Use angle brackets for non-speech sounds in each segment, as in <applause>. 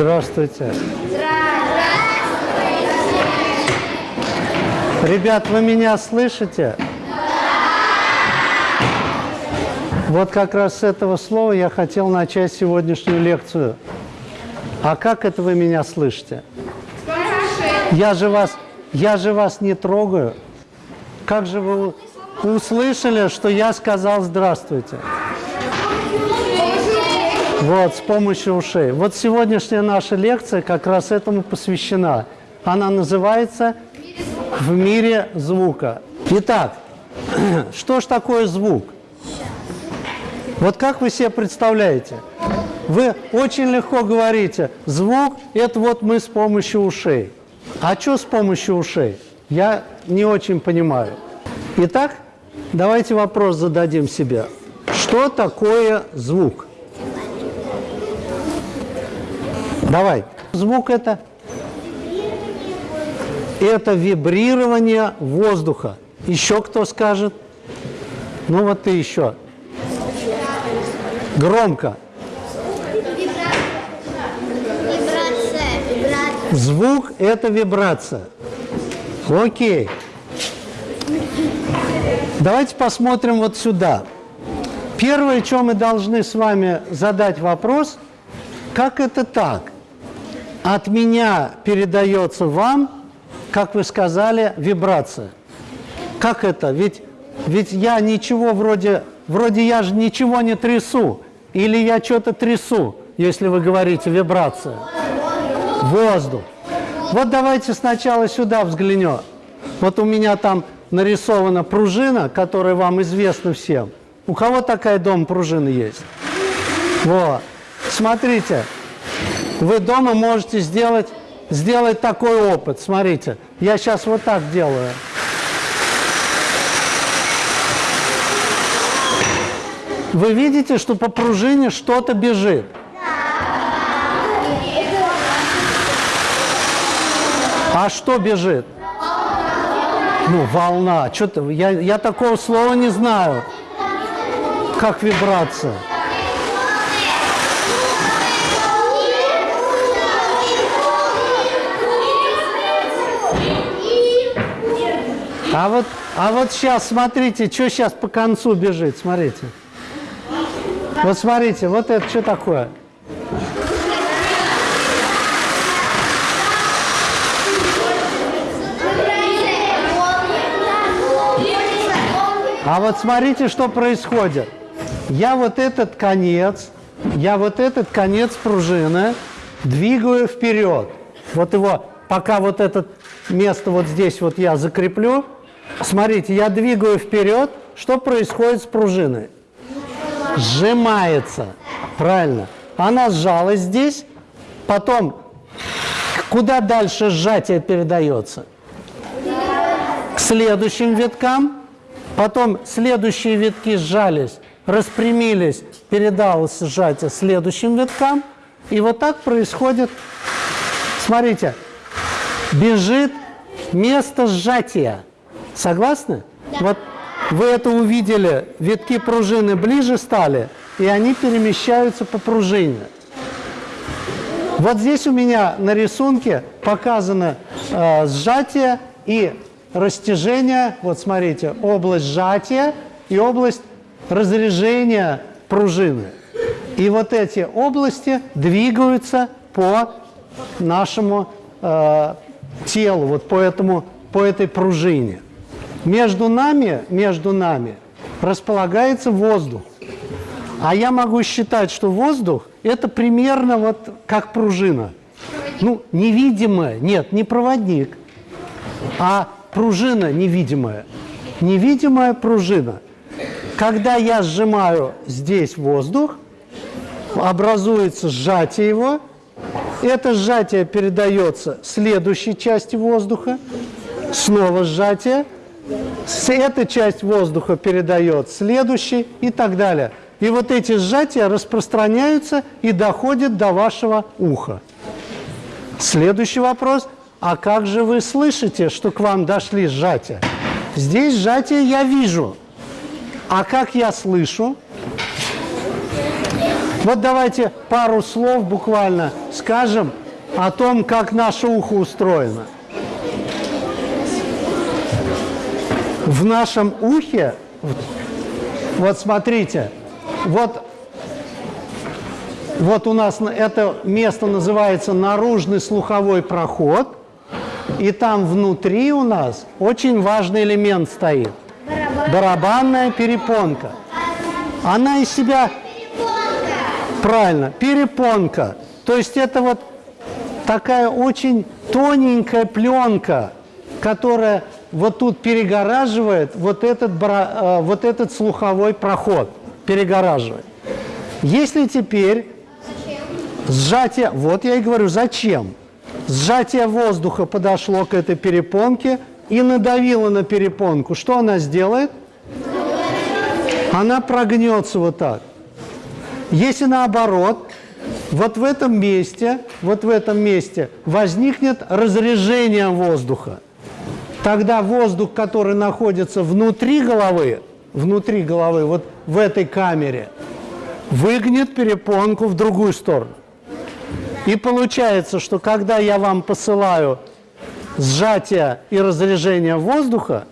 Здравствуйте. Ребят, вы меня слышите? Вот как раз с этого слова я хотел начать сегодняшнюю лекцию. А как это вы меня слышите? Я же вас, я же вас не трогаю. Как же вы услышали, что я сказал «здравствуйте»? Вот, с помощью ушей. Вот сегодняшняя наша лекция как раз этому посвящена. Она называется «В мире звука». Итак, <clears throat> что ж такое звук? Вот как вы себе представляете? Вы очень легко говорите, звук – это вот мы с помощью ушей. А что с помощью ушей? Я не очень понимаю. Итак, давайте вопрос зададим себе. Что такое звук? Давай. Звук это? Это вибрирование воздуха. Еще кто скажет? Ну вот ты еще. Громко. Звук – это вибрация. Окей. Давайте посмотрим вот сюда. Первое, что мы должны с вами задать вопрос, как это так? От меня передается вам, как вы сказали, вибрация. Как это? Ведь, ведь я ничего вроде, вроде я же ничего не трясу. Или я что-то трясу, если вы говорите вибрация. Воздух. Вот давайте сначала сюда взглянем. Вот у меня там нарисована пружина, которая вам известна всем. У кого такая дом пружины есть? Вот. Смотрите, вы дома можете сделать, сделать такой опыт. Смотрите, я сейчас вот так делаю. Вы видите, что по пружине что-то бежит? А что бежит? Ну, волна. Что-то я, я такого слова не знаю. Как вибрация. А вот, а вот сейчас, смотрите, что сейчас по концу бежит, смотрите. Вот смотрите, вот это что такое? А вот смотрите, что происходит. Я вот этот конец, я вот этот конец пружины двигаю вперед. Вот его, пока вот это место вот здесь вот я закреплю, смотрите, я двигаю вперед, что происходит с пружиной? Сжимается, правильно. Она сжалась здесь, потом куда дальше сжатие передается? К следующим виткам, Потом следующие витки сжались, распрямились, передалось сжатие следующим виткам. И вот так происходит, смотрите, бежит место сжатия. Согласны? Да. Вот вы это увидели, витки пружины ближе стали, и они перемещаются по пружине. Вот здесь у меня на рисунке показано э, сжатие и растяжение, вот смотрите, область сжатия и область разрежения пружины. И вот эти области двигаются по нашему э, телу, вот по, этому, по этой пружине. Между нами, между нами располагается воздух. А я могу считать, что воздух – это примерно вот как пружина. Ну, невидимая, нет, не проводник, а пружина невидимая. Невидимая пружина. Когда я сжимаю здесь воздух, образуется сжатие его, это сжатие передается следующей части воздуха, снова сжатие, эта часть воздуха передает следующий и так далее. И вот эти сжатия распространяются и доходят до вашего уха. Следующий вопрос – а как же вы слышите, что к вам дошли сжатия? Здесь сжатие я вижу. А как я слышу? Вот давайте пару слов буквально скажем о том, как наше ухо устроено. В нашем ухе, вот смотрите, вот, вот у нас это место называется наружный слуховой проход, и там внутри у нас очень важный элемент стоит. Барабанная перепонка. Она из себя Правильно, перепонка. То есть это вот такая очень тоненькая пленка, которая вот тут перегораживает вот этот, э, вот этот слуховой проход, перегораживает. Если теперь сжатие, вот я и говорю, зачем? Сжатие воздуха подошло к этой перепонке и надавило на перепонку. Что она сделает? Она прогнется вот так. Если наоборот, вот в этом месте, вот в этом месте возникнет разрежение воздуха, тогда воздух, который находится внутри головы, внутри головы, вот в этой камере, выгнет перепонку в другую сторону. И получается, что когда я вам посылаю сжатие и разрежение воздуха,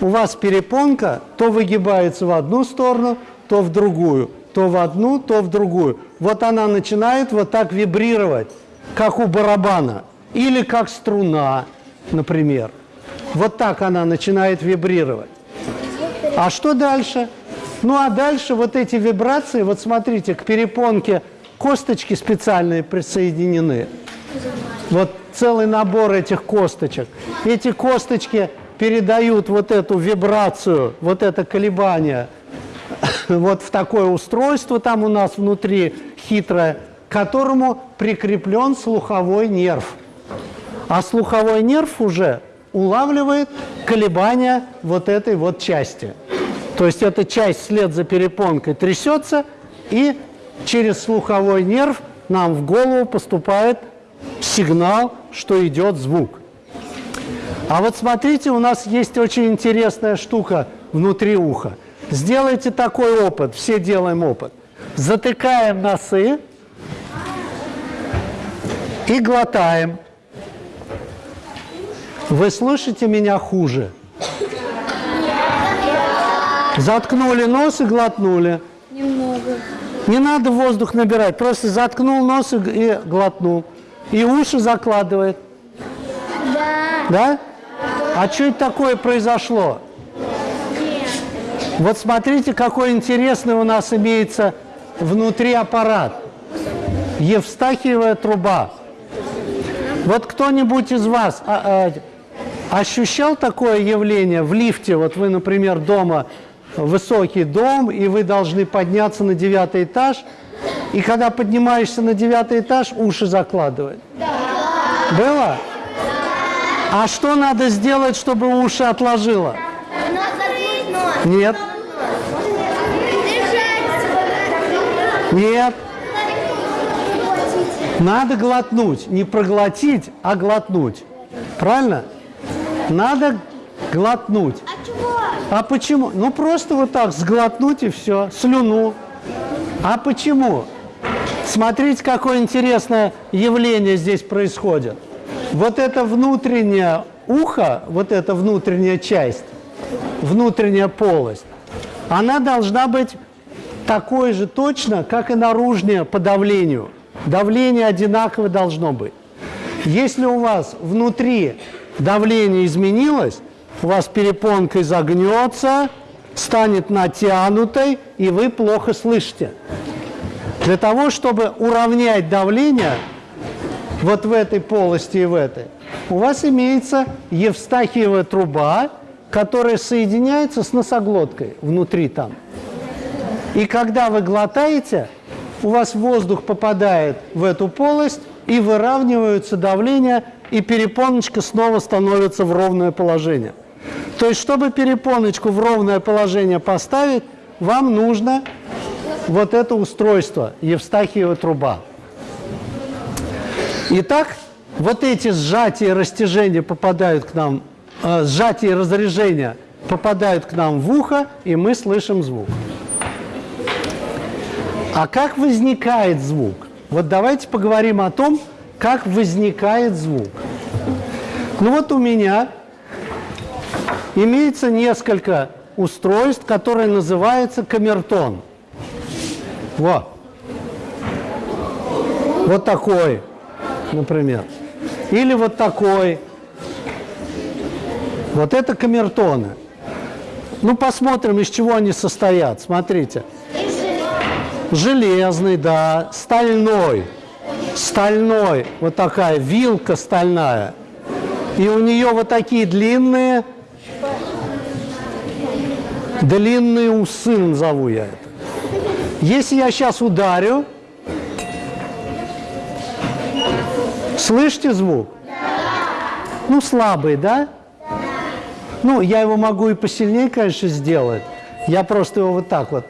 у вас перепонка то выгибается в одну сторону, то в другую то в одну, то в другую. Вот она начинает вот так вибрировать, как у барабана, или как струна, например. Вот так она начинает вибрировать. А что дальше? Ну а дальше вот эти вибрации, вот смотрите, к перепонке косточки специальные присоединены. Вот целый набор этих косточек. Эти косточки передают вот эту вибрацию, вот это колебание <coughs> вот в такое устройство там у нас внутри хитрое, к которому прикреплен слуховой нерв. А слуховой нерв уже улавливает колебания вот этой вот части. То есть эта часть вслед за перепонкой трясется, и через слуховой нерв нам в голову поступает сигнал, что идет звук. А вот смотрите, у нас есть очень интересная штука внутри уха – Сделайте такой опыт, все делаем опыт. Затыкаем носы и глотаем. Вы слышите меня хуже? Заткнули нос и глотнули. Немного. Не надо воздух набирать, просто заткнул нос и глотнул. И уши закладывает. Да. Да? А что это такое произошло? Вот смотрите, какой интересный у нас имеется внутри аппарат. Евстахиевая труба. Вот кто-нибудь из вас а, а, ощущал такое явление в лифте? Вот вы, например, дома, высокий дом, и вы должны подняться на девятый этаж, и когда поднимаешься на девятый этаж, уши закладывает. Да. Было? А что надо сделать, чтобы уши отложило? Нет. Нет. Надо глотнуть. Не проглотить, а глотнуть. Правильно? Надо глотнуть. А чего? А почему? Ну, просто вот так сглотнуть и все. Слюну. А почему? Смотрите, какое интересное явление здесь происходит. Вот это внутреннее ухо, вот эта внутренняя часть, внутренняя полость, она должна быть такой же точно, как и наружнее по давлению. Давление одинаково должно быть. Если у вас внутри давление изменилось, у вас перепонка изогнется, станет натянутой, и вы плохо слышите. Для того, чтобы уравнять давление вот в этой полости и в этой, у вас имеется Евстахиева труба, которая соединяется с носоглоткой внутри там. И когда вы глотаете, у вас воздух попадает в эту полость, и выравниваются давление, и перепоночка снова становится в ровное положение. То есть, чтобы перепоночку в ровное положение поставить, вам нужно вот это устройство, Евстахиева труба. Итак, вот эти сжатия и растяжения попадают к нам э, сжатие и разрежение попадают к нам в ухо, и мы слышим звук. А как возникает звук? Вот давайте поговорим о том, как возникает звук. Ну вот у меня имеется несколько устройств, которые называются камертон. Вот. Вот такой, например. Или вот такой. Вот это камертоны. Ну, посмотрим, из чего они состоят. Смотрите. Железный, да, стальной, стальной, вот такая вилка стальная. И у нее вот такие длинные, длинные усы, назову я это. Если я сейчас ударю, слышите звук? Ну, слабый, да? Ну, я его могу и посильнее, конечно, сделать. Я просто его вот так вот.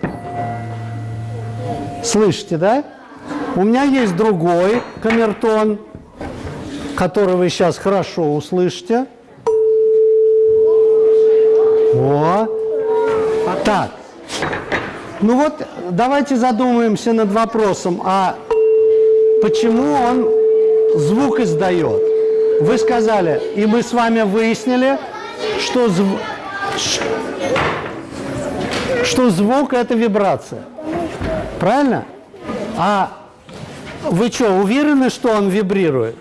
Слышите, да? У меня есть другой камертон, который вы сейчас хорошо услышите. О. Так. Ну вот, давайте задумаемся над вопросом, а почему он звук издает? Вы сказали, и мы с вами выяснили, что, зв... что звук – это вибрация. Правильно? А вы что, уверены, что он вибрирует?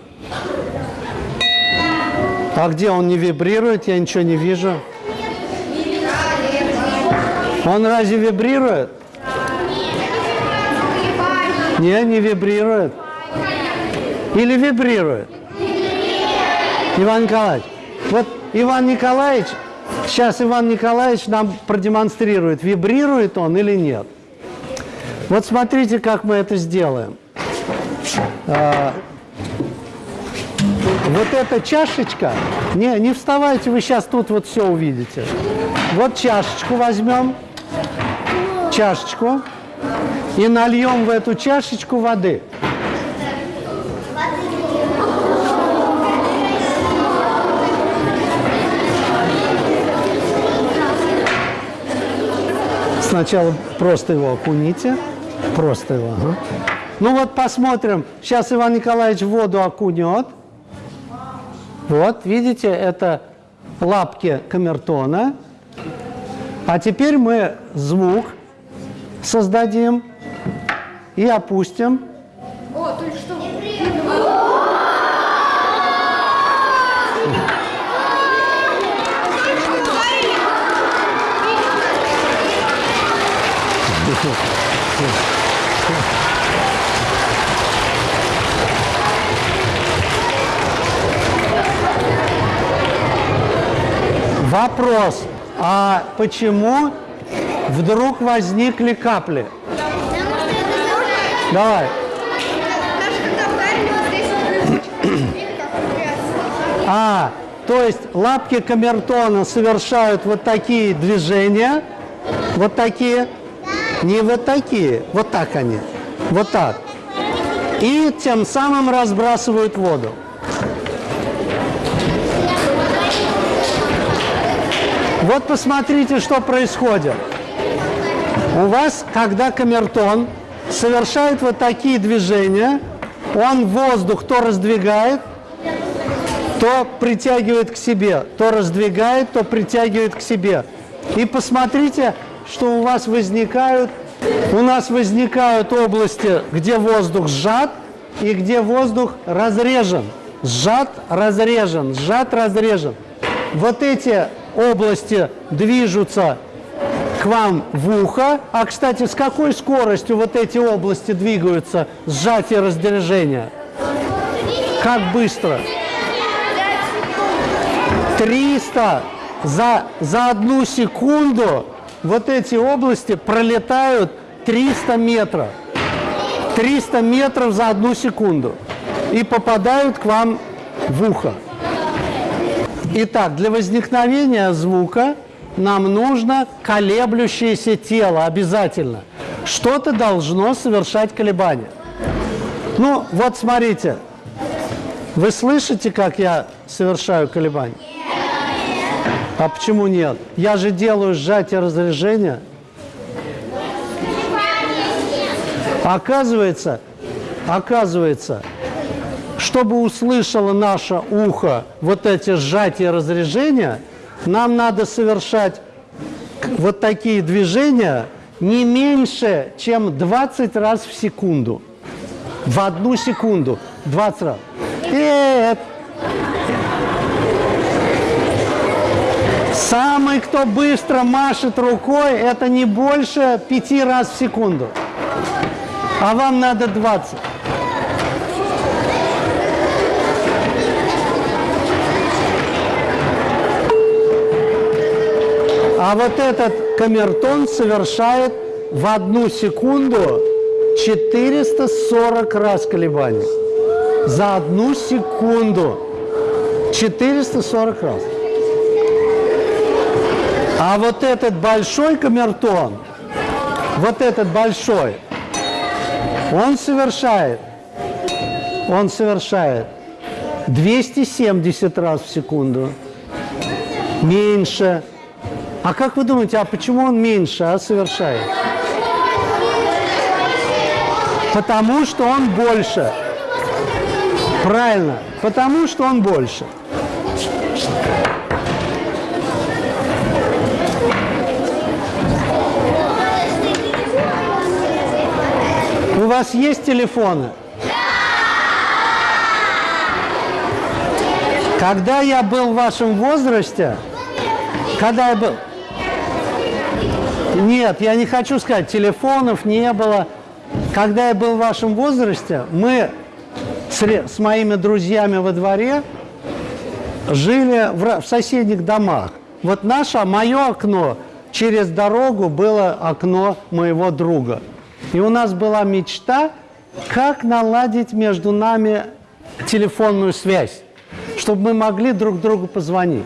А где он не вибрирует? Я ничего не вижу. Он разве вибрирует? Не, не вибрирует. Или вибрирует? Иван Николаевич, вот Иван Николаевич, сейчас Иван Николаевич нам продемонстрирует, вибрирует он или нет. Вот смотрите, как мы это сделаем. А, вот эта чашечка, не, не вставайте, вы сейчас тут вот все увидите. Вот чашечку возьмем, чашечку, и нальем в эту чашечку воды. Сначала просто его окуните. Просто его. Ага. Ну вот посмотрим. Сейчас Иван Николаевич воду окунет. Вот, видите, это лапки камертона. А теперь мы звук создадим и опустим. О, то есть что? Вопрос, а почему вдруг возникли капли? Давай. А, то есть лапки камертона совершают вот такие движения, вот такие, не вот такие, вот так они, вот так. И тем самым разбрасывают воду. Вот посмотрите, что происходит. У вас, когда камертон совершает вот такие движения, он воздух то раздвигает, то притягивает к себе, то раздвигает, то притягивает к себе. И посмотрите, что у вас возникают, у нас возникают области, где воздух сжат и где воздух разрежен. Сжат, разрежен, сжат, разрежен. Вот эти области движутся к вам в ухо. А, кстати, с какой скоростью вот эти области двигаются, сжатие раздвижения? Как быстро? 300 за, за одну секунду вот эти области пролетают 300 метров. 300 метров за одну секунду. И попадают к вам в ухо. Итак, для возникновения звука нам нужно колеблющееся тело обязательно. Что-то должно совершать колебания. Ну, вот смотрите. Вы слышите, как я совершаю колебания? А почему нет? Я же делаю сжатие разрежения. Оказывается, оказывается, чтобы услышало наше ухо вот эти сжатия разрежения, нам надо совершать вот такие движения не меньше, чем 20 раз в секунду. В одну секунду. 20 раз. Нет. Самый, кто быстро машет рукой, это не больше 5 раз в секунду. А вам надо 20. А вот этот камертон совершает в одну секунду 440 раз колебаний. За одну секунду 440 раз. А вот этот большой камертон, вот этот большой, он совершает, он совершает 270 раз в секунду. Меньше. А как вы думаете, а почему он меньше а совершает? Потому что он больше. Правильно, потому что он больше. У вас есть телефоны? Когда я был в вашем возрасте, когда я был... Нет, я не хочу сказать, телефонов не было. Когда я был в вашем возрасте, мы с, с моими друзьями во дворе жили в, в соседних домах. Вот наше, мое окно через дорогу было окно моего друга. И у нас была мечта, как наладить между нами телефонную связь, чтобы мы могли друг другу позвонить.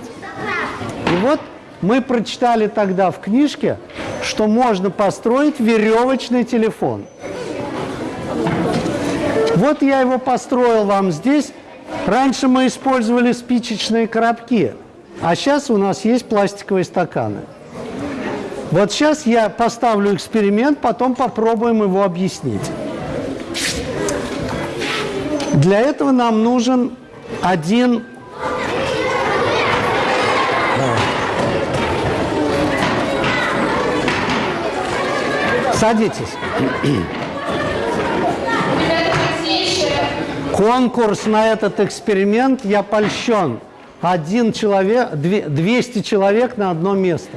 И вот мы прочитали тогда в книжке, что можно построить веревочный телефон. Вот я его построил вам здесь. Раньше мы использовали спичечные коробки, а сейчас у нас есть пластиковые стаканы. Вот сейчас я поставлю эксперимент, потом попробуем его объяснить. Для этого нам нужен один Садитесь. Конкурс на этот эксперимент я польщен. Один человек, 200 человек на одно место.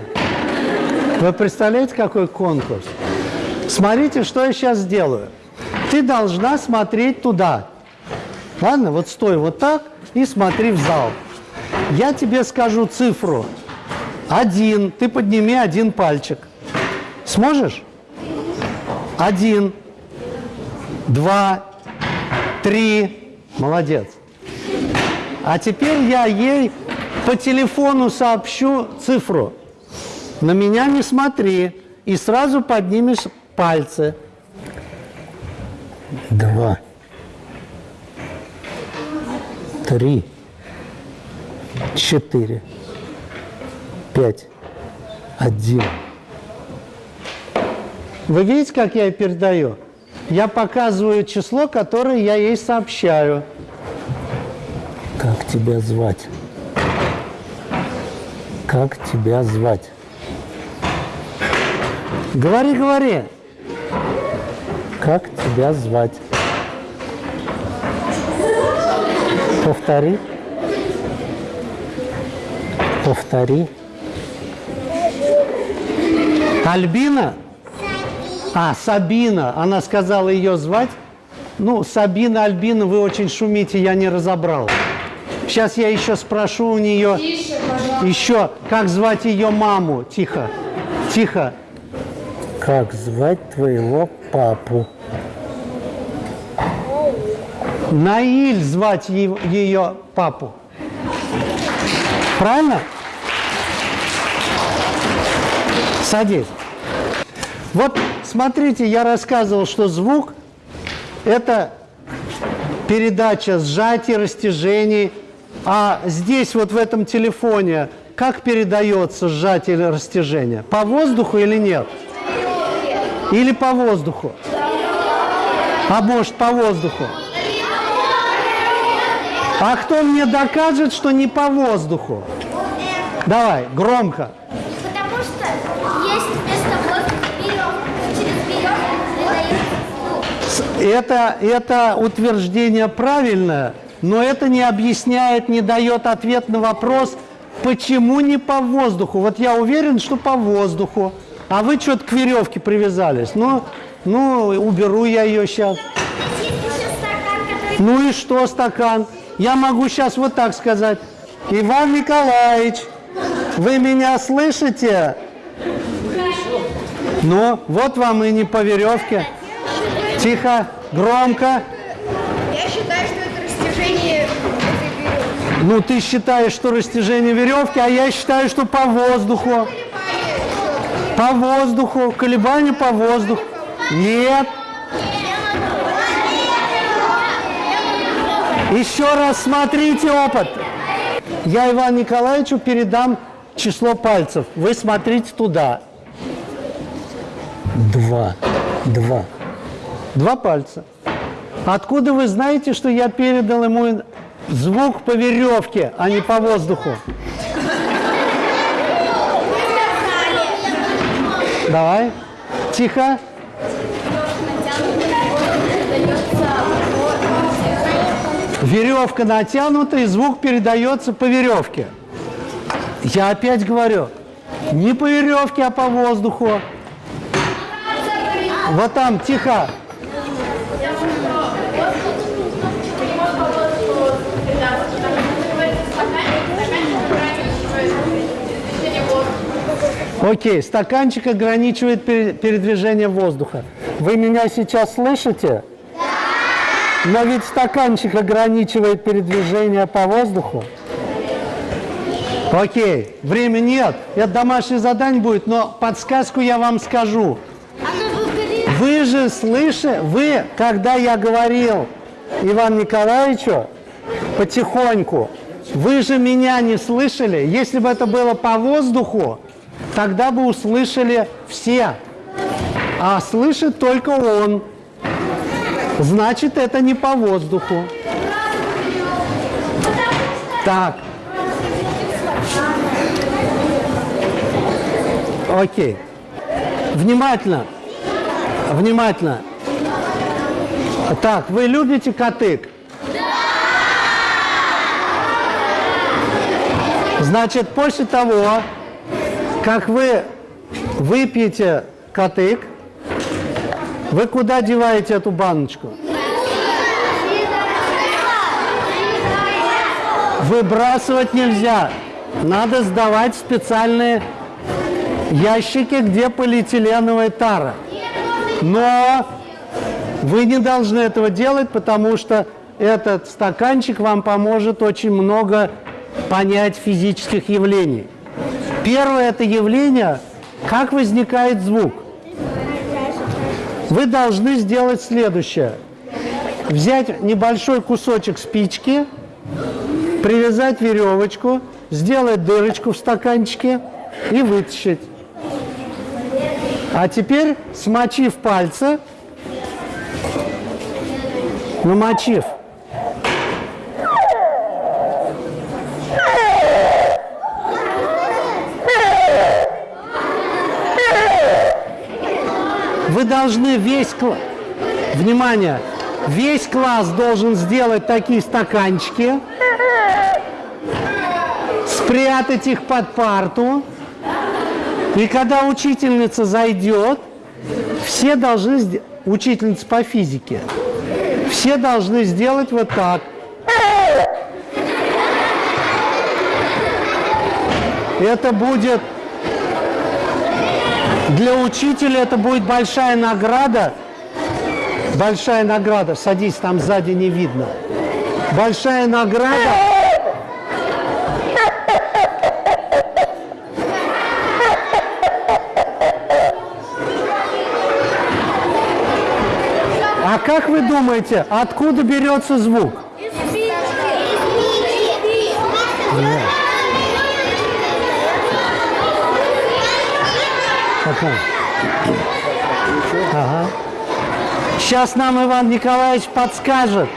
Вы представляете, какой конкурс? Смотрите, что я сейчас сделаю. Ты должна смотреть туда. Ладно, вот стой вот так и смотри в зал. Я тебе скажу цифру. Один. Ты подними один пальчик. Сможешь? Один. Два. Три. Молодец. А теперь я ей по телефону сообщу цифру. На меня не смотри. И сразу поднимешь пальцы. Два. Три. Четыре. Пять. Один. Вы видите, как я передаю? Я показываю число, которое я ей сообщаю. Как тебя звать? Как тебя звать? Говори, говори. Как тебя звать? Повтори. Повтори. Альбина? А, Сабина. Она сказала ее звать. Ну, Сабина, Альбина, вы очень шумите, я не разобрал. Сейчас я еще спрошу у нее. Тише, еще, как звать ее маму? Тихо, тихо. Как звать твоего папу? Наиль звать ее папу. Правильно? Садись. Вот смотрите, я рассказывал, что звук – это передача сжатий, растяжений. А здесь, вот в этом телефоне, как передается сжатие или растяжение? По воздуху или нет? Или по воздуху? А может, по воздуху? А кто мне докажет, что не по воздуху? Давай, громко что есть вместо воздуха веревка. Через веревку передается звук. Это, это утверждение правильное, но это не объясняет, не дает ответ на вопрос, почему не по воздуху. Вот я уверен, что по воздуху. А вы что-то к веревке привязались. Ну, ну, уберу я ее сейчас. Ну и что стакан? Я могу сейчас вот так сказать. Иван Николаевич, вы меня слышите? Ну, вот вам и не по веревке. Тихо, громко. Я считаю, что это растяжение веревки. Ну, ты считаешь, что растяжение веревки, а я считаю, что по воздуху. По воздуху, колебания по воздуху. Нет. Еще раз смотрите опыт. Я Ивану Николаевичу передам число пальцев. Вы смотрите туда. Два. Два. Два пальца. Откуда вы знаете, что я передал ему звук по веревке, а не по воздуху? Давай. Тихо. Веревка натянута, и звук передается по веревке. Я опять говорю, не по веревке, а по воздуху. Вот там, тихо. Окей, стаканчик ограничивает пере- передвижение воздуха. Вы меня сейчас слышите? Но ведь стаканчик ограничивает передвижение по воздуху. Окей, времени нет. Это домашнее задание будет, но подсказку я вам скажу. Выберет. Вы же слышите, вы, когда я говорил Ивану Николаевичу потихоньку, вы же меня не слышали. Если бы это было по воздуху, тогда бы услышали все. А слышит только он. Значит, это не по воздуху. Так. Окей. Внимательно. Внимательно. Так, вы любите котык? Значит, после того, как вы выпьете котык, вы куда деваете эту баночку? Выбрасывать нельзя. Надо сдавать специальные ящики, где полиэтиленовая тара. Но вы не должны этого делать, потому что этот стаканчик вам поможет очень много понять физических явлений. Первое это явление, как возникает звук. Вы должны сделать следующее. Взять небольшой кусочек спички, привязать веревочку, сделать дырочку в стаканчике и вытащить. А теперь, смочив пальцы, намочив, должны весь класс, внимание, весь класс должен сделать такие стаканчики, спрятать их под парту, и когда учительница зайдет, все должны, учительница по физике, все должны сделать вот так. Это будет для учителя это будет большая награда. Большая награда. Садись, там сзади не видно. Большая награда. А как вы думаете, откуда берется звук? Пока. Ага. Сейчас нам Иван Николаевич подскажет,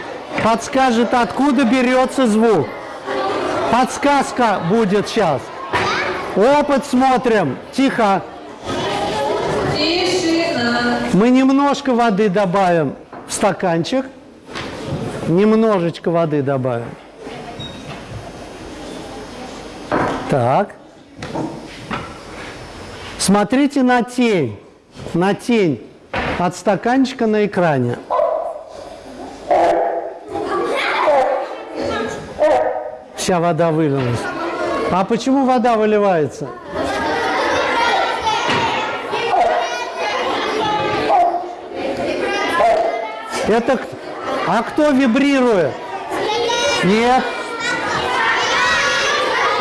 подскажет, откуда берется звук. Подсказка будет сейчас. Опыт смотрим. Тихо. Тишина. Мы немножко воды добавим в стаканчик. Немножечко воды добавим. Так. Смотрите на тень. На тень от стаканчика на экране. Вся вода вылилась. А почему вода выливается? Это а кто вибрирует? Нет.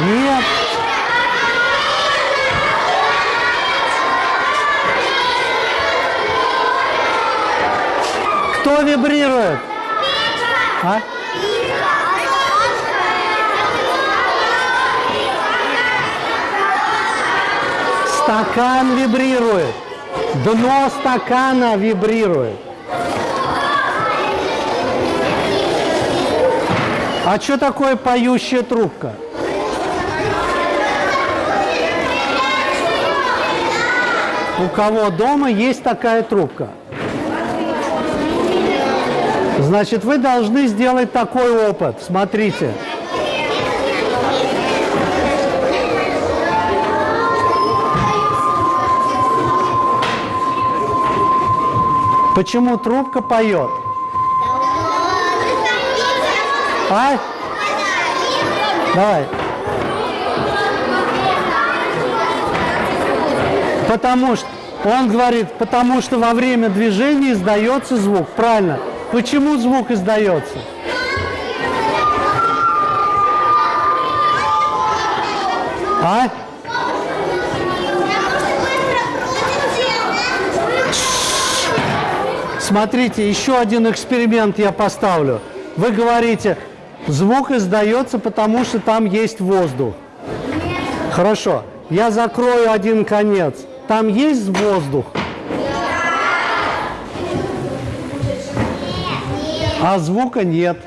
Нет. Кто вибрирует? А? Стакан вибрирует. Дно стакана вибрирует. А что такое поющая трубка? У кого дома есть такая трубка? Значит, вы должны сделать такой опыт. Смотрите. Почему трубка поет? А? Давай. Потому что, он говорит, потому что во время движения издается звук. Правильно. Почему звук издается? А? Смотрите, еще один эксперимент я поставлю. Вы говорите, звук издается, потому что там есть воздух. Хорошо. Я закрою один конец. Там есть воздух? А звука нет.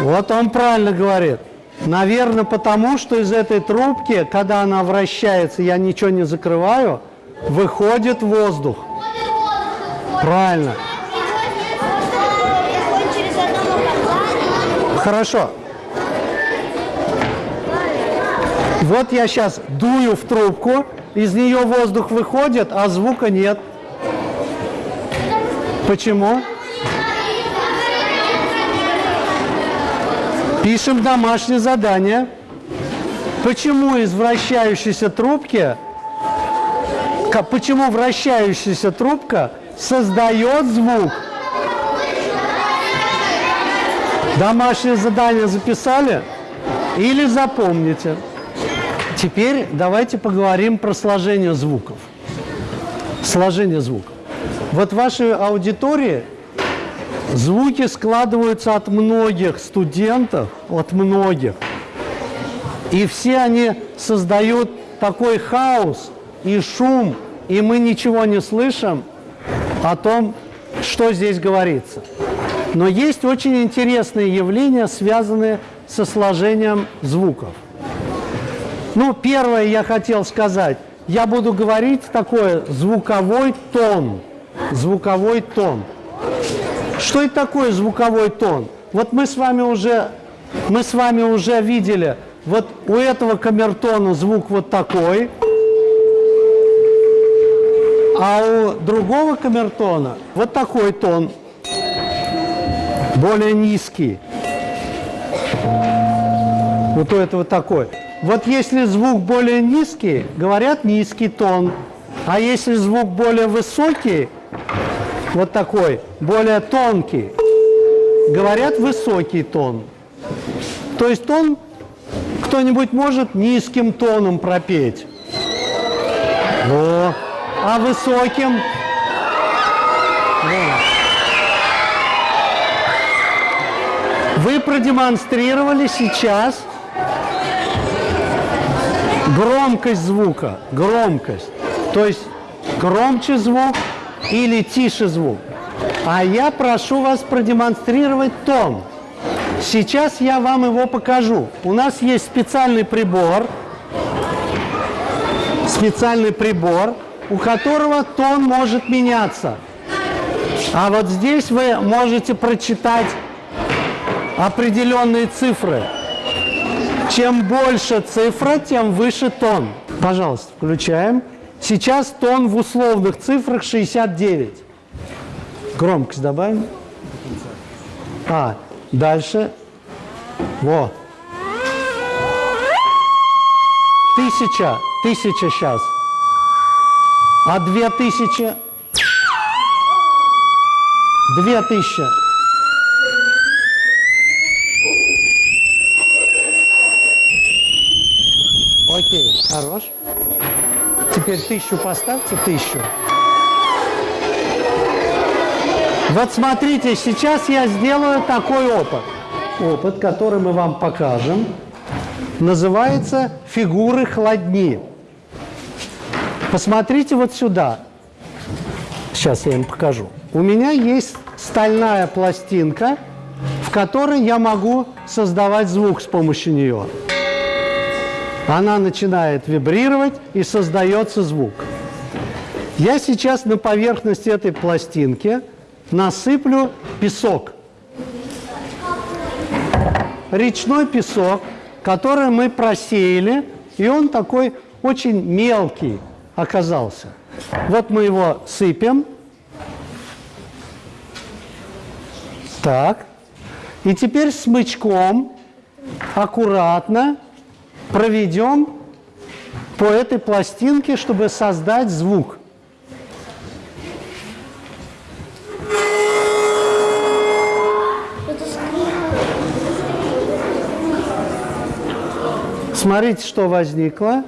Вот он правильно говорит. Наверное, потому что из этой трубки, когда она вращается, я ничего не закрываю, выходит воздух. Правильно. Хорошо. Вот я сейчас дую в трубку, из нее воздух выходит, а звука нет. Почему? Пишем домашнее задание. Почему из вращающейся трубки, почему вращающаяся трубка создает звук? Домашнее задание записали? Или запомните? Теперь давайте поговорим про сложение звуков. Сложение звуков. Вот в вашей аудитории звуки складываются от многих студентов, от многих. И все они создают такой хаос и шум, и мы ничего не слышим о том, что здесь говорится. Но есть очень интересные явления, связанные со сложением звуков. Ну, первое я хотел сказать. Я буду говорить такое звуковой тон. Звуковой тон. Что это такое звуковой тон? Вот мы с вами уже, мы с вами уже видели, вот у этого камертона звук вот такой, а у другого камертона вот такой тон, более низкий. Вот у этого такой. Вот если звук более низкий, говорят низкий тон. А если звук более высокий, вот такой, более тонкий, говорят высокий тон. То есть тон кто-нибудь может низким тоном пропеть. Во. А высоким? Во. Вы продемонстрировали сейчас Громкость звука, громкость. То есть громче звук или тише звук. А я прошу вас продемонстрировать тон. Сейчас я вам его покажу. У нас есть специальный прибор, специальный прибор, у которого тон может меняться. А вот здесь вы можете прочитать определенные цифры. Чем больше цифра, тем выше тон. Пожалуйста, включаем. Сейчас тон в условных цифрах 69. Громкость добавим. А, дальше. Во. Тысяча. Тысяча сейчас. А две тысячи? Две тысячи. Окей, хорош. Теперь тысячу поставьте, тысячу. Вот смотрите, сейчас я сделаю такой опыт. Опыт, который мы вам покажем, называется «Фигуры хладни». Посмотрите вот сюда. Сейчас я им покажу. У меня есть стальная пластинка, в которой я могу создавать звук с помощью нее. Она начинает вибрировать и создается звук. Я сейчас на поверхности этой пластинки насыплю песок. Речной песок, который мы просеяли, и он такой очень мелкий оказался. Вот мы его сыпем. Так. И теперь смычком аккуратно проведем по этой пластинке, чтобы создать звук. Смотрите, что возникло.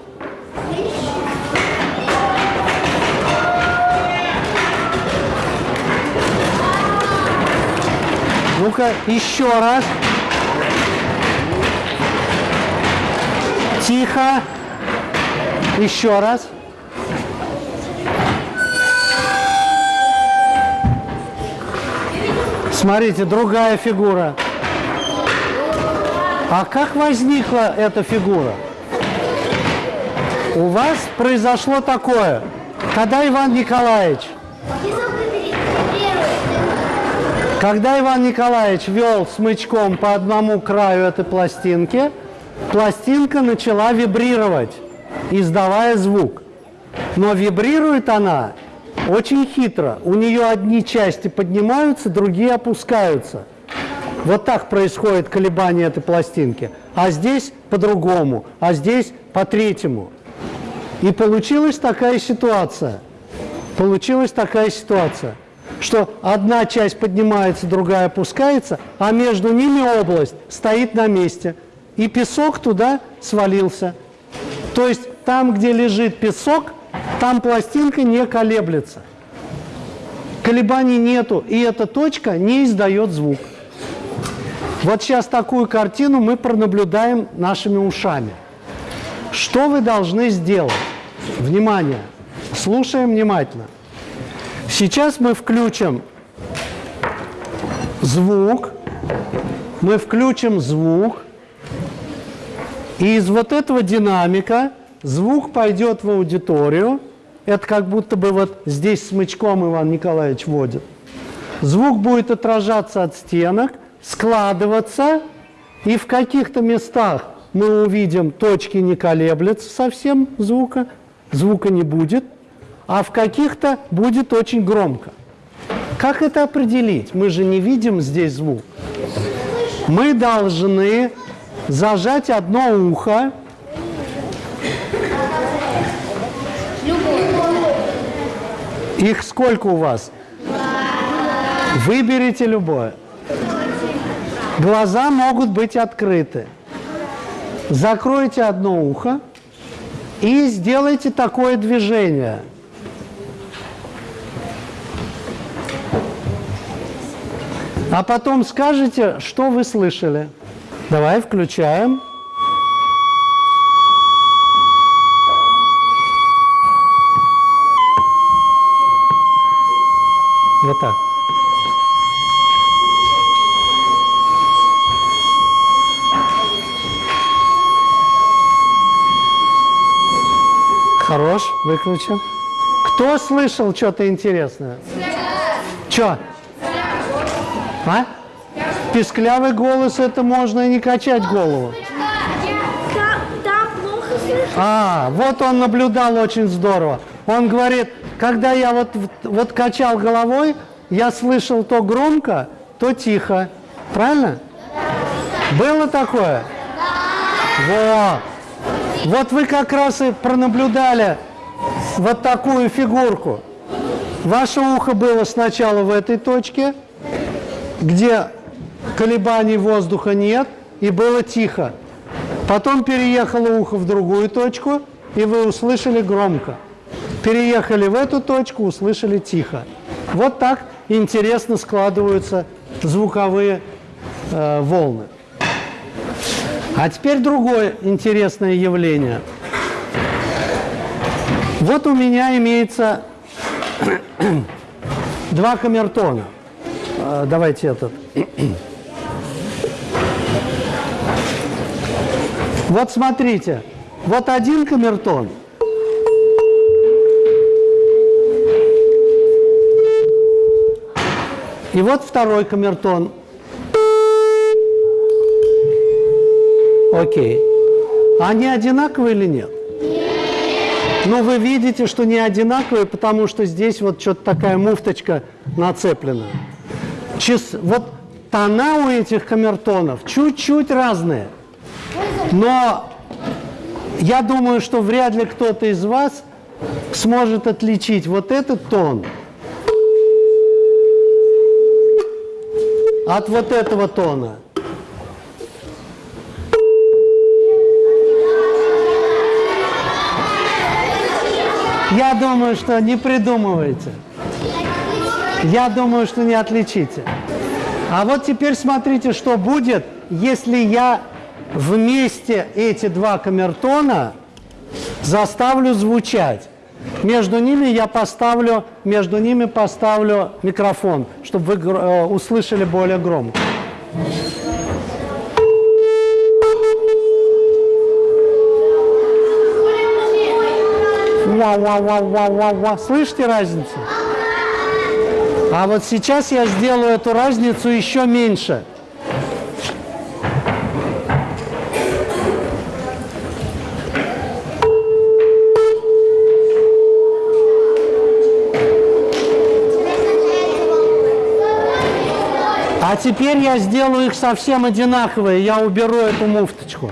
Ну-ка, еще раз. Тихо. Еще раз. Смотрите, другая фигура. А как возникла эта фигура? У вас произошло такое. Когда Иван Николаевич, когда Иван Николаевич вел смычком по одному краю этой пластинки, пластинка начала вибрировать, издавая звук. Но вибрирует она очень хитро. У нее одни части поднимаются, другие опускаются. Вот так происходит колебание этой пластинки. А здесь по-другому, а здесь по-третьему. И получилась такая ситуация. Получилась такая ситуация, что одна часть поднимается, другая опускается, а между ними область стоит на месте. И песок туда свалился. То есть там, где лежит песок, там пластинка не колеблется. Колебаний нету, и эта точка не издает звук. Вот сейчас такую картину мы пронаблюдаем нашими ушами. Что вы должны сделать? Внимание! Слушаем внимательно. Сейчас мы включим звук. Мы включим звук. И из вот этого динамика звук пойдет в аудиторию. Это как будто бы вот здесь смычком Иван Николаевич водит. Звук будет отражаться от стенок – складываться, и в каких-то местах мы увидим, точки не колеблются совсем звука, звука не будет, а в каких-то будет очень громко. Как это определить? Мы же не видим здесь звук. Мы должны зажать одно ухо. Их сколько у вас? Выберите любое. Глаза могут быть открыты. Закройте одно ухо и сделайте такое движение. А потом скажите, что вы слышали. Давай включаем. Вот так. Хорош, Выключим. Кто слышал что-то интересное? Что? А? Писклявый голос, это можно и не качать голову. А, вот он наблюдал очень здорово. Он говорит, когда я вот, вот качал головой, я слышал то громко, то тихо. Правильно? Было такое? Вот. Вот вы как раз и пронаблюдали вот такую фигурку. Ваше ухо было сначала в этой точке, где колебаний воздуха нет, и было тихо. Потом переехало ухо в другую точку, и вы услышали громко. Переехали в эту точку, услышали тихо. Вот так интересно складываются звуковые э, волны. А теперь другое интересное явление. Вот у меня имеется <clears throat> два камертона. Э, Давайте этот. <clears throat> Вот смотрите, вот один камертон. И вот второй камертон. Окей. Они одинаковые или нет? Ну, вы видите, что не одинаковые, потому что здесь вот что-то такая муфточка нацеплена. Чис... Вот тона у этих камертонов чуть-чуть разные. Но я думаю, что вряд ли кто-то из вас сможет отличить вот этот тон от вот этого тона. Я думаю, что не придумывайте. Я думаю, что не отличите. А вот теперь смотрите, что будет, если я вместе эти два камертона заставлю звучать. Между ними я поставлю, между ними поставлю микрофон, чтобы вы э, услышали более громко. Ва-ва-ва-ва-ва-ва. Слышите разницу? А вот сейчас я сделаю эту разницу еще меньше. А теперь я сделаю их совсем одинаковые. Я уберу эту муфточку.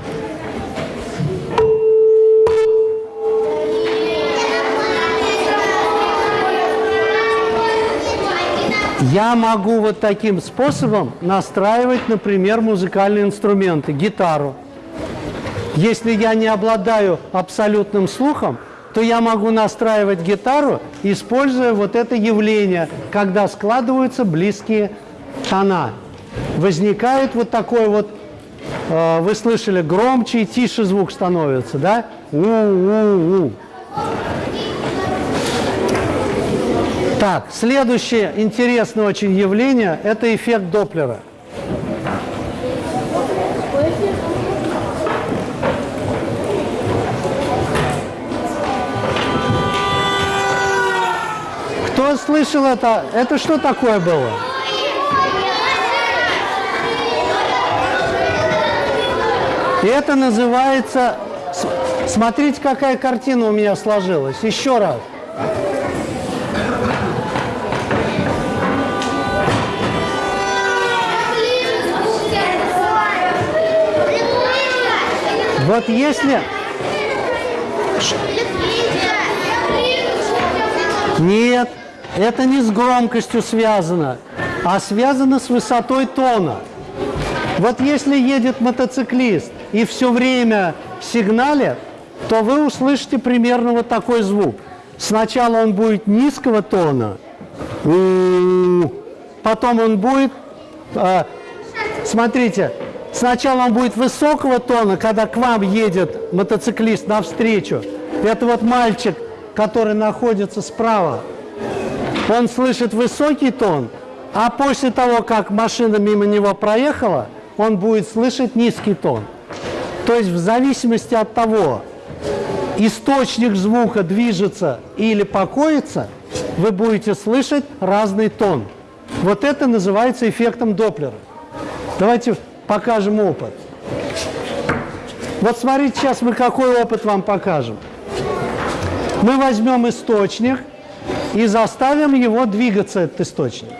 Я могу вот таким способом настраивать, например, музыкальные инструменты, гитару. Если я не обладаю абсолютным слухом, то я могу настраивать гитару, используя вот это явление, когда складываются близкие тона. Возникает вот такой вот, э, вы слышали, громче и тише звук становится, да? У-у-у. Так, следующее интересное очень явление – это эффект Доплера. Кто слышал это? Это что такое было? Это называется... Смотрите, какая картина у меня сложилась. Еще раз. Вот если... Нет, это не с громкостью связано, а связано с высотой тона. Вот если едет мотоциклист и все время сигналит, то вы услышите примерно вот такой звук. Сначала он будет низкого тона, потом он будет, а, смотрите, сначала он будет высокого тона, когда к вам едет мотоциклист навстречу. Это вот мальчик, который находится справа. он слышит высокий тон, а после того, как машина мимо него проехала, он будет слышать низкий тон. То есть в зависимости от того, источник звука движется или покоится, вы будете слышать разный тон. Вот это называется эффектом Доплера. Давайте покажем опыт. Вот смотрите, сейчас мы какой опыт вам покажем. Мы возьмем источник и заставим его двигаться, этот источник.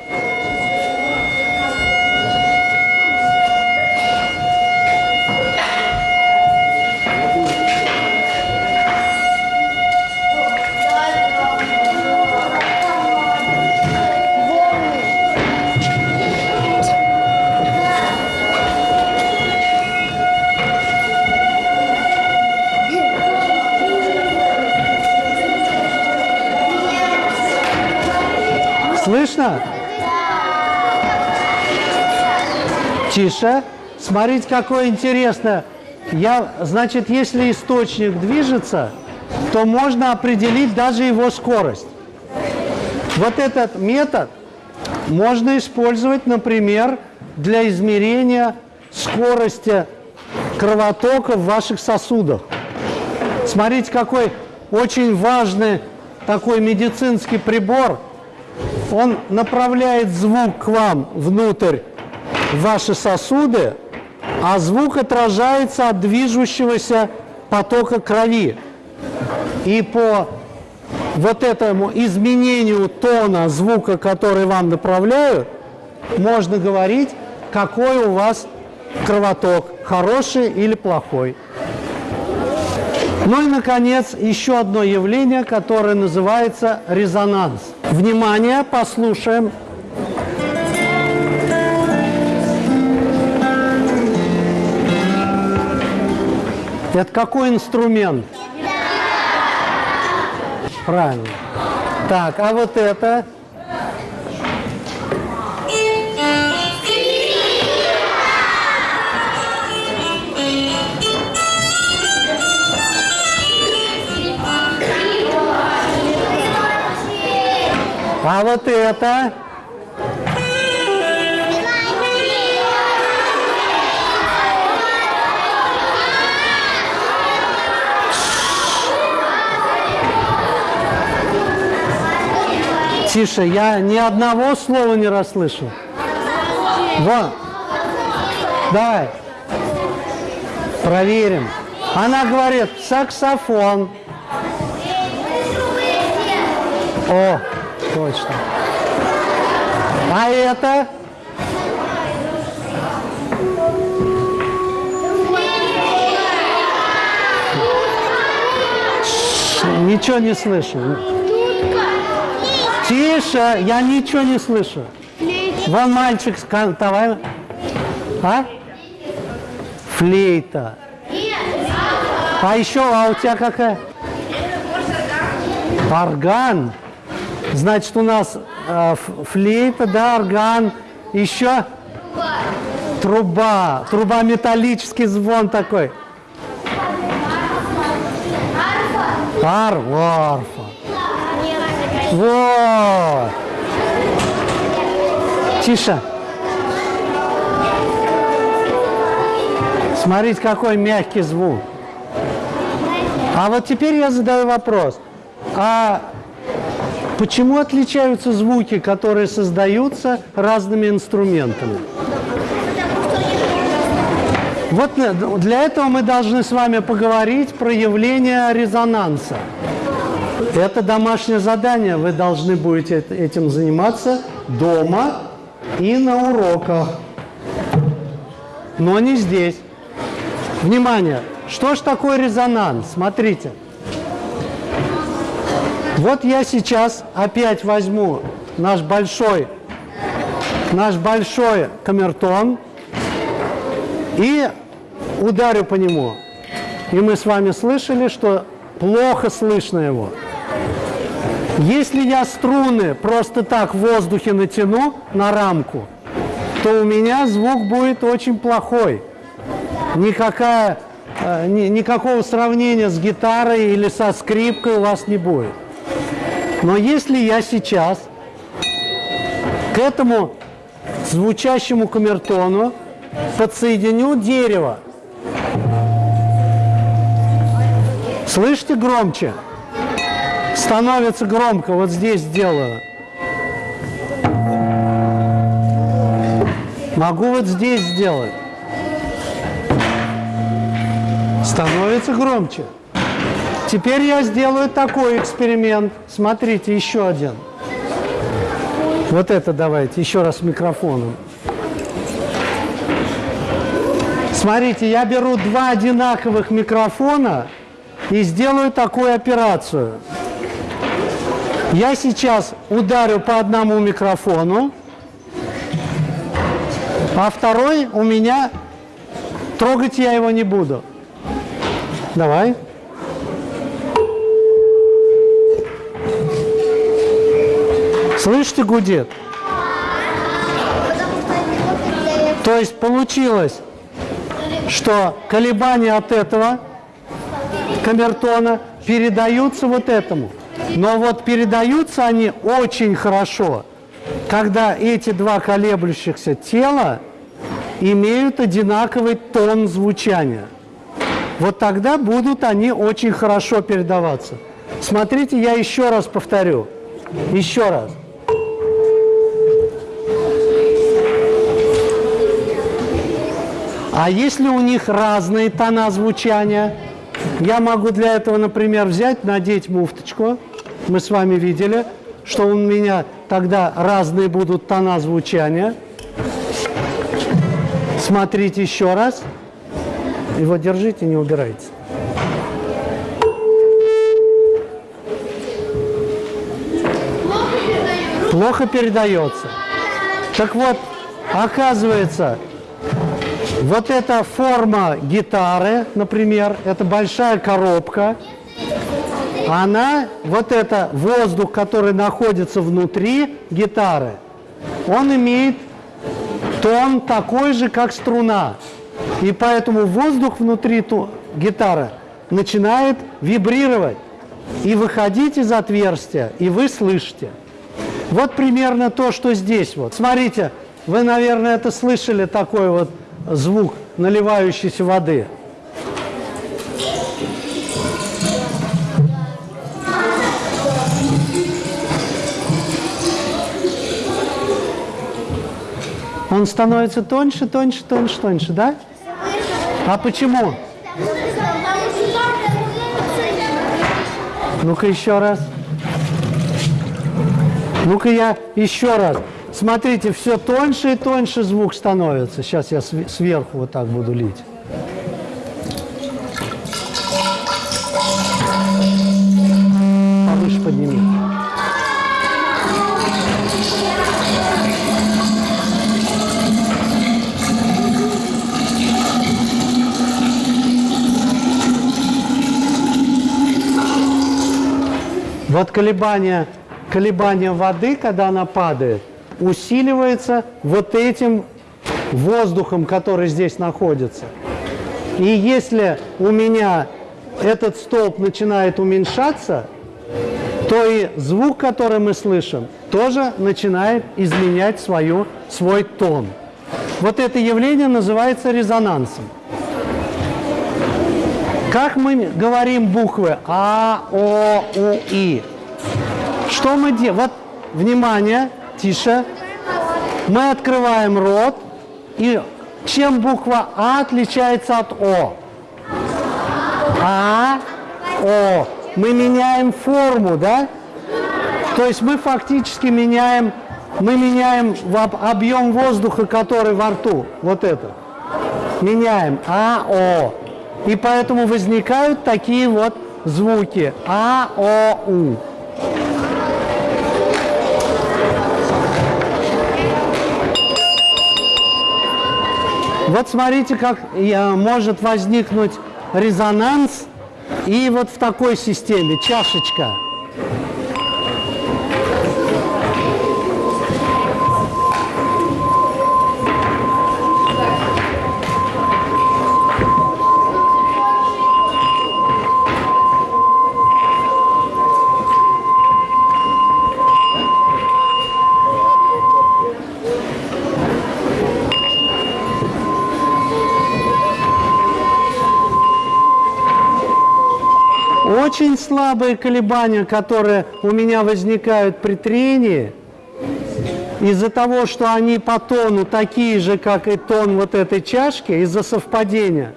Слышно? Тише. Смотрите, какое интересное. Я, значит, если источник движется, то можно определить даже его скорость. Вот этот метод можно использовать, например, для измерения скорости кровотока в ваших сосудах. Смотрите, какой очень важный такой медицинский прибор. Он направляет звук к вам внутрь ваши сосуды, а звук отражается от движущегося потока крови. И по вот этому изменению тона звука, который вам направляют, можно говорить, какой у вас кровоток, хороший или плохой. Ну и, наконец, еще одно явление, которое называется резонанс. Внимание, послушаем. Это какой инструмент? Правильно. Так, а вот это? А вот это? Тише, я ни одного слова не расслышал. Вот. Давай. Проверим. Она говорит, саксофон. О, точно. А это? Ничего не слышу. Тише, я ничего не слышу. Вон мальчик, давай. А? Флейта. А еще, а у тебя какая? Орган. Значит, у нас э, флейта, да, орган. Еще труба. Труба металлический звон такой. Ар, арфа. Вот. Тише. Смотрите, какой мягкий звук. А вот теперь я задаю вопрос. А почему отличаются звуки, которые создаются разными инструментами? Вот на- для этого мы должны с вами поговорить про явление резонанса. Это домашнее задание. Вы должны будете эт- этим заниматься дома и на уроках. Но не здесь. Внимание! Что ж такое резонанс? Смотрите. Вот я сейчас опять возьму наш большой, наш большой камертон и ударю по нему. И мы с вами слышали, что плохо слышно его. Если я струны просто так в воздухе натяну на рамку, то у меня звук будет очень плохой. Никакая, э, ни- никакого сравнения с гитарой или со скрипкой у вас не будет. Но если я сейчас К этому звучащему камертону подсоединю дерево. Слышите громче? Становится громко. Вот здесь сделаю. Могу вот здесь сделать. Становится громче. Теперь я сделаю такой эксперимент. Смотрите, еще один. Вот это давайте, еще раз микрофоном. Смотрите, я беру два одинаковых микрофона и сделаю такую операцию. Я сейчас ударю по одному микрофону, а второй у меня, трогать я его не буду. Давай. Слышите, гудит? То есть получилось, что колебания от этого камертона передаются вот этому. Но вот передаются они очень хорошо, когда эти два колеблющихся тела имеют одинаковый тон звучания. Вот тогда будут они очень хорошо передаваться. Смотрите, я еще раз повторю. Еще раз. А если у них разные тона звучания, я могу для этого, например, взять, надеть муфточку. Мы с вами видели, что у меня тогда разные будут тона звучания. Смотрите еще раз. Его держите, не убирайте. Плохо передается. Так вот, оказывается, вот эта форма гитары, например, это большая коробка, она, вот это воздух, который находится внутри гитары, он имеет тон такой же, как струна. И поэтому воздух внутри гитары начинает вибрировать и выходить из отверстия, и вы слышите. Вот примерно то, что здесь вот. Смотрите, вы, наверное, это слышали, такой вот звук наливающейся воды. Он становится тоньше, тоньше, тоньше, тоньше, да? А почему? Ну-ка еще раз. Ну-ка я еще раз. Смотрите, все тоньше и тоньше звук становится. Сейчас я сверху вот так буду лить. Повыше подними. Вот колебания, колебания воды, когда она падает – усиливается вот этим воздухом, который здесь находится. И если у меня этот столб начинает уменьшаться, то и звук, который мы слышим, тоже начинает изменять свою, свой тон. Вот это явление называется резонансом. Как мы говорим буквы А, О, У, И? Что мы делаем? Вот, внимание, Тише. Мы открываем рот. И чем буква А отличается от О? А, О. Мы меняем форму, да? То есть мы фактически меняем, мы меняем объем воздуха, который во рту. Вот это. Меняем. А, О. И поэтому возникают такие вот звуки. А, О, У. Вот смотрите, как может возникнуть резонанс и вот в такой системе, чашечка. Слабые колебания, которые у меня возникают при трении, из-за того, что они по тону такие же, как и тон вот этой чашки, из-за совпадения,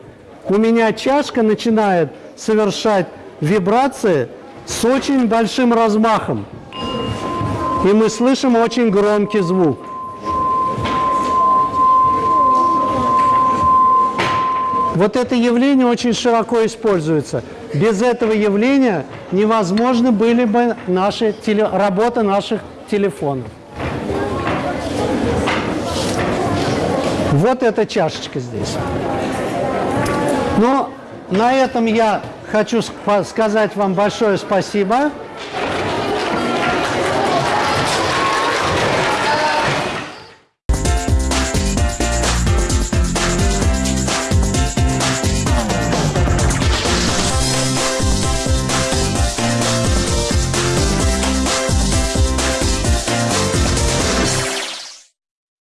у меня чашка начинает совершать вибрации с очень большим размахом. И мы слышим очень громкий звук. Вот это явление очень широко используется. Без этого явления невозможны были бы наши теле, работа наших телефонов. Вот эта чашечка здесь. Но на этом я хочу ск- сказать вам большое спасибо.